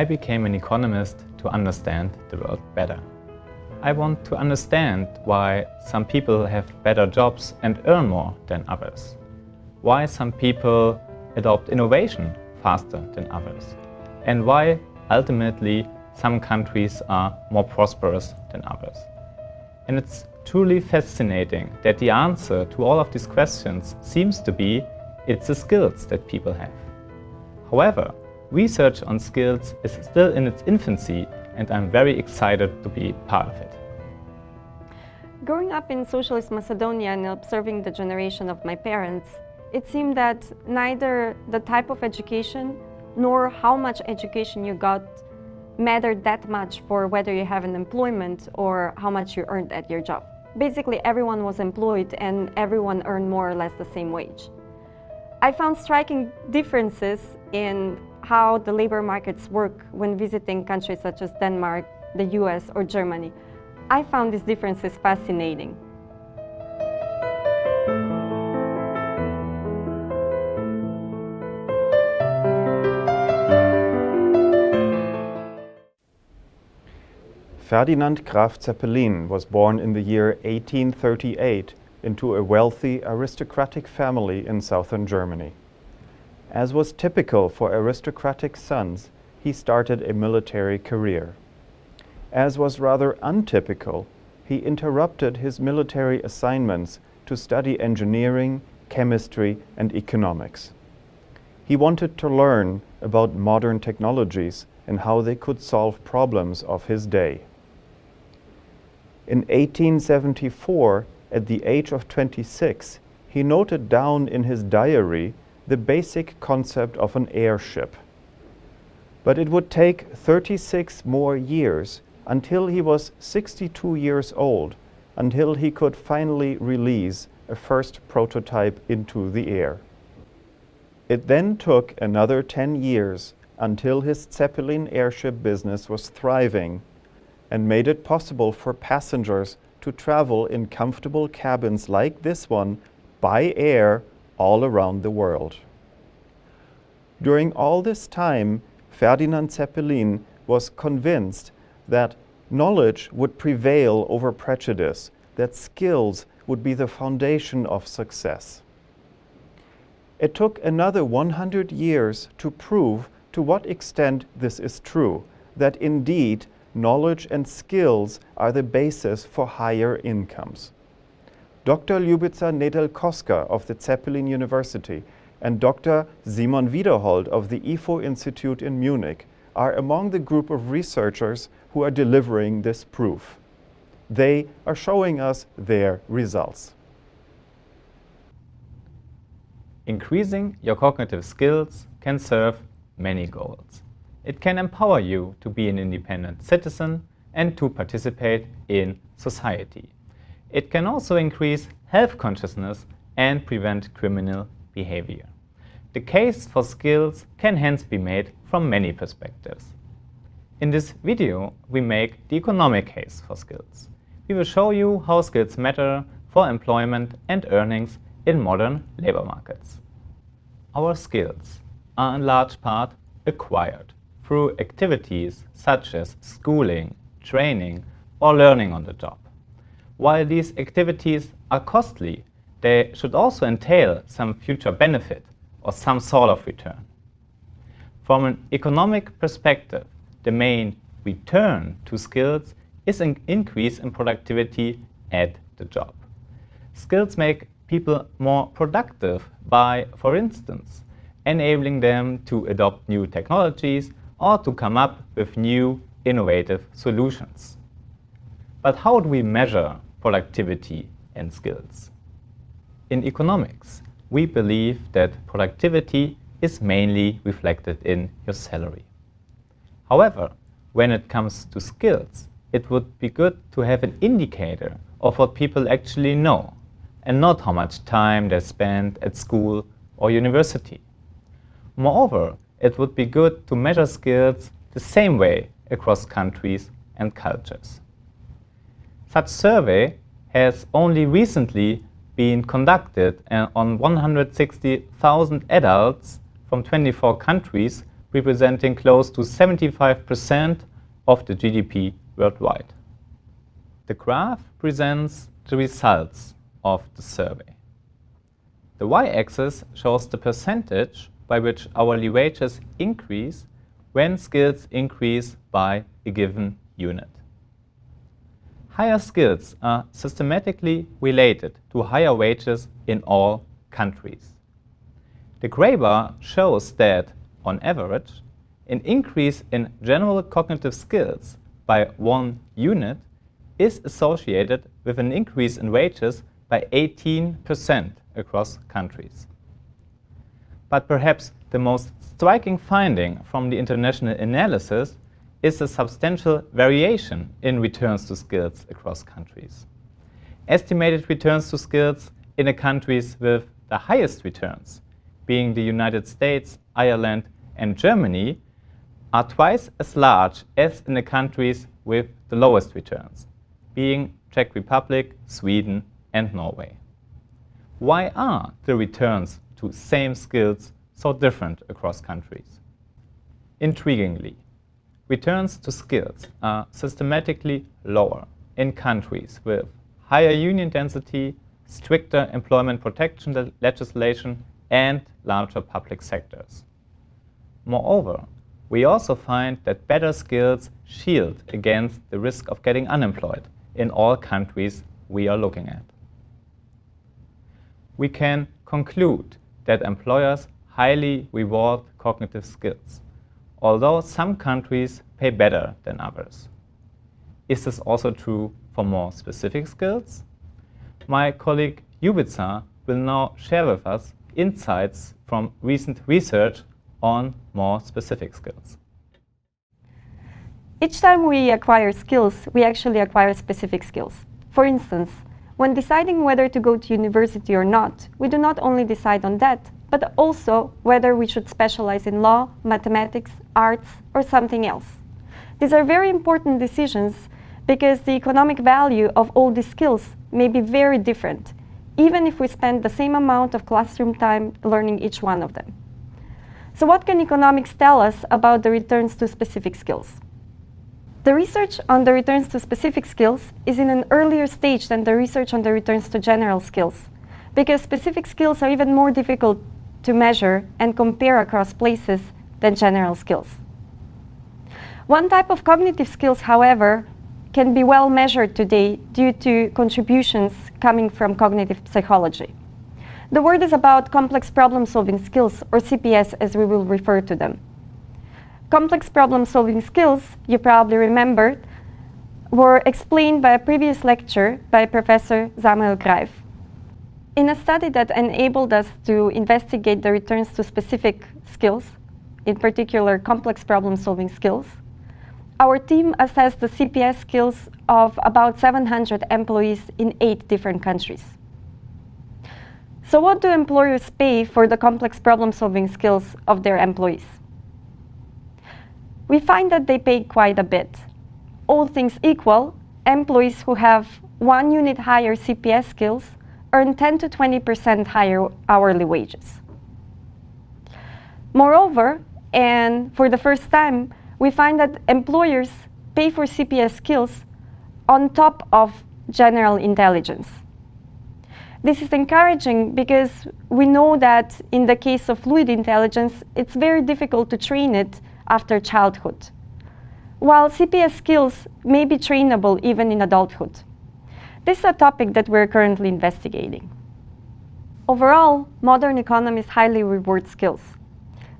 I became an economist to understand the world better. I want to understand why some people have better jobs and earn more than others. Why some people adopt innovation faster than others. And why, ultimately, some countries are more prosperous than others. And it's truly fascinating that the answer to all of these questions seems to be it's the skills that people have. However, research on skills is still in its infancy and I'm very excited to be part of it. Growing up in socialist Macedonia and observing the generation of my parents, it seemed that neither the type of education nor how much education you got mattered that much for whether you have an employment or how much you earned at your job. Basically, everyone was employed and everyone earned more or less the same wage. I found striking differences in how the labor markets work when visiting countries such as Denmark, the US or Germany. I found these differences fascinating. Ferdinand Graf Zeppelin was born in the year 1838 into a wealthy aristocratic family in southern Germany. As was typical for aristocratic sons, he started a military career. As was rather untypical, he interrupted his military assignments to study engineering, chemistry and economics. He wanted to learn about modern technologies and how they could solve problems of his day. In 1874, at the age of 26, he noted down in his diary the basic concept of an airship. But it would take 36 more years until he was 62 years old, until he could finally release a first prototype into the air. It then took another 10 years until his Zeppelin airship business was thriving and made it possible for passengers to travel in comfortable cabins like this one by air all around the world. During all this time, Ferdinand Zeppelin was convinced that knowledge would prevail over prejudice, that skills would be the foundation of success. It took another 100 years to prove to what extent this is true, that indeed knowledge and skills are the basis for higher incomes. Dr. Ljubica Nedelkoska of the Zeppelin University and Dr. Simon Wiederhold of the IFO Institute in Munich are among the group of researchers who are delivering this proof. They are showing us their results. Increasing your cognitive skills can serve many goals. It can empower you to be an independent citizen and to participate in society. It can also increase health consciousness and prevent criminal behavior. The case for skills can hence be made from many perspectives. In this video, we make the economic case for skills. We will show you how skills matter for employment and earnings in modern labor markets. Our skills are in large part acquired through activities such as schooling, training, or learning on the job. While these activities are costly, they should also entail some future benefit or some sort of return. From an economic perspective, the main return to skills is an increase in productivity at the job. Skills make people more productive by, for instance, enabling them to adopt new technologies or to come up with new innovative solutions. But how do we measure productivity and skills? In economics, we believe that productivity is mainly reflected in your salary. However, when it comes to skills, it would be good to have an indicator of what people actually know and not how much time they spend at school or university. Moreover, it would be good to measure skills the same way across countries and cultures. Such survey has only recently been conducted on 160,000 adults from 24 countries representing close to 75% of the GDP worldwide. The graph presents the results of the survey. The y-axis shows the percentage by which hourly wages increase when skills increase by a given unit. Higher skills are systematically related to higher wages in all countries. The gray bar shows that, on average, an increase in general cognitive skills by one unit is associated with an increase in wages by 18% across countries. But perhaps the most striking finding from the international analysis is a substantial variation in returns to skills across countries. Estimated returns to skills in the countries with the highest returns, being the United States, Ireland, and Germany, are twice as large as in the countries with the lowest returns, being Czech Republic, Sweden, and Norway. Why are the returns to same skills so different across countries? Intriguingly, returns to skills are systematically lower in countries with higher union density, stricter employment protection legislation, and larger public sectors. Moreover, we also find that better skills shield against the risk of getting unemployed in all countries we are looking at. We can conclude that employers highly reward cognitive skills, although some countries pay better than others. Is this also true for more specific skills? My colleague Ljubica will now share with us insights from recent research on more specific skills. Each time we acquire skills, we actually acquire specific skills. For instance, when deciding whether to go to university or not, we do not only decide on that, but also whether we should specialize in law, mathematics, arts, or something else. These are very important decisions because the economic value of all these skills may be very different, even if we spend the same amount of classroom time learning each one of them. So what can economics tell us about the returns to specific skills? The research on the returns to specific skills is in an earlier stage than the research on the returns to general skills, because specific skills are even more difficult to measure and compare across places than general skills. One type of cognitive skills, however, can be well measured today due to contributions coming from cognitive psychology. The word is about complex problem-solving skills, or CPS as we will refer to them. Complex problem-solving skills, you probably remembered, were explained by a previous lecture by Professor Samuel Greiff. In a study that enabled us to investigate the returns to specific skills, in particular complex problem-solving skills, our team assessed the CPS skills of about 700 employees in eight different countries. So what do employers pay for the complex problem-solving skills of their employees? We find that they pay quite a bit. All things equal, employees who have one unit higher CPS skills earn 10 to 20% higher hourly wages. Moreover, and for the first time, we find that employers pay for CPS skills on top of general intelligence. This is encouraging because we know that in the case of fluid intelligence, it's very difficult to train it after childhood, while CPS skills may be trainable even in adulthood. This is a topic that we're currently investigating. Overall, modern economies highly reward skills.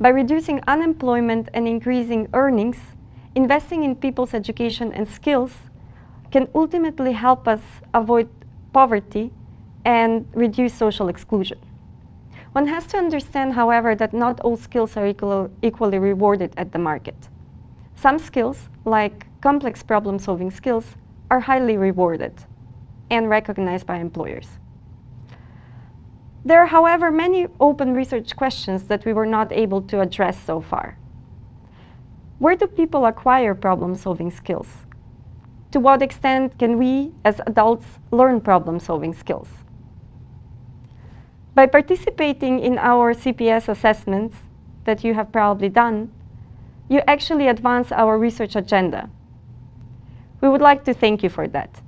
By reducing unemployment and increasing earnings, investing in people's education and skills can ultimately help us avoid poverty and reduce social exclusion. One has to understand, however, that not all skills are equal, equally rewarded at the market. Some skills, like complex problem-solving skills, are highly rewarded and recognized by employers. There are, however, many open research questions that we were not able to address so far. Where do people acquire problem-solving skills? To what extent can we, as adults, learn problem-solving skills? By participating in our CPS assessments that you have probably done, you actually advance our research agenda. We would like to thank you for that.